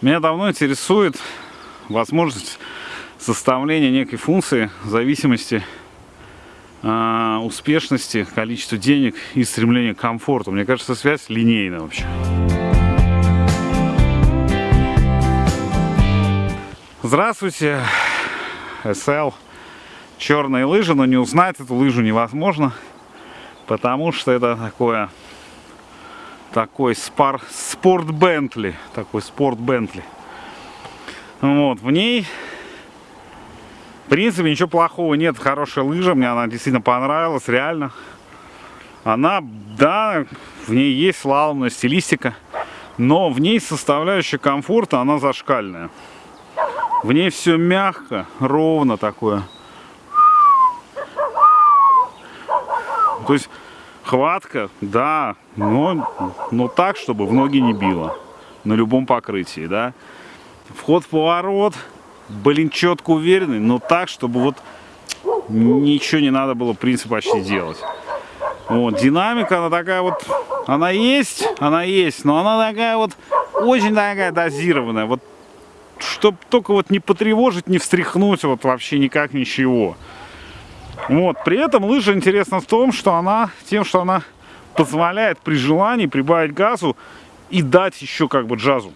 Меня давно интересует возможность составления некой функции зависимости э, успешности, количества денег и стремления к комфорту. Мне кажется, связь линейная вообще. Здравствуйте, SL. Черные лыжи, но не узнать эту лыжу невозможно, потому что это такое такой спар, спорт Бентли, такой спорт Бентли. Вот, в ней, в принципе, ничего плохого нет, хорошая лыжа, мне она действительно понравилась, реально. Она, да, в ней есть слаломная стилистика, но в ней составляющая комфорта, она зашкальная. В ней все мягко, ровно такое. То есть хватка, да, но, но так, чтобы в ноги не било. На любом покрытии, да. Вход в поворот, блин, четко уверенный, но так, чтобы вот ничего не надо было, в принципе, почти делать. Вот, динамика, она такая вот, она есть, она есть, но она такая вот, очень такая дозированная. Вот чтобы только вот не потревожить, не встряхнуть, вот вообще никак ничего. Вот, при этом лыжа интересна в том, что она, тем, что она позволяет при желании прибавить газу и дать еще как бы джазу.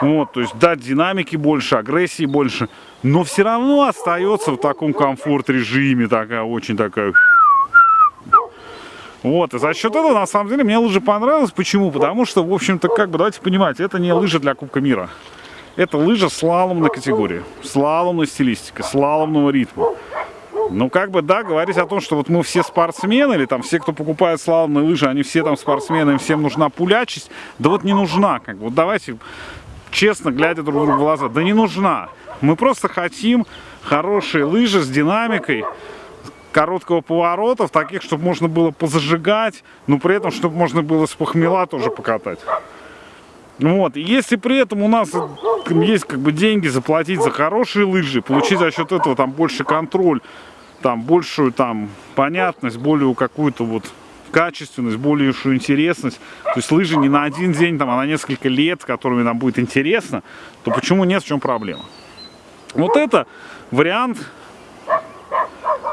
Вот, то есть дать динамики больше, агрессии больше, но все равно остается в таком комфорт-режиме, такая очень такая... Вот, и за счет этого, на самом деле, мне лыжа понравилась. Почему? Потому что, в общем-то, как бы, давайте понимать, это не лыжа для Кубка мира. Это лыжа слаломной категории, слаломной стилистики, слаломного ритма. Ну, как бы, да, говорить о том, что вот мы все спортсмены, или там все, кто покупает слаломные лыжи, они все там спортсмены, им всем нужна пулячесть. Да вот не нужна, как бы, вот давайте честно, глядя друг другу в глаза, да не нужна. Мы просто хотим хорошие лыжи с динамикой, короткого поворота, таких, чтобы можно было позажигать, но при этом, чтобы можно было с похмела тоже покатать. Вот, и если при этом у нас есть как бы деньги заплатить за хорошие лыжи, получить за счет этого там больше контроль, там большую там понятность, более какую-то вот качественность, большую интересность. То есть лыжи не на один день, там, а на несколько лет, которыми нам будет интересно, то почему нет, в чем проблема? Вот это вариант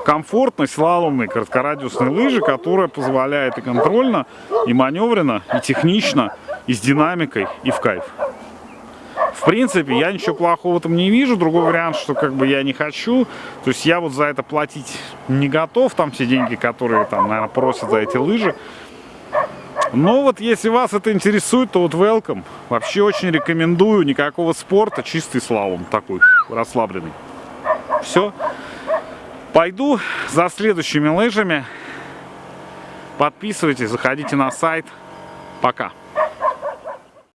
комфортной слаломной короткорадиусной лыжи, которая позволяет и контрольно, и маневренно, и технично и с динамикой, и в кайф. В принципе, я ничего плохого в этом не вижу. Другой вариант, что как бы я не хочу. То есть я вот за это платить не готов. Там все деньги, которые там, наверное, просят за эти лыжи. Но вот если вас это интересует, то вот welcome. Вообще очень рекомендую. Никакого спорта, чистый слалом такой, расслабленный. Все. Пойду за следующими лыжами. Подписывайтесь, заходите на сайт. Пока.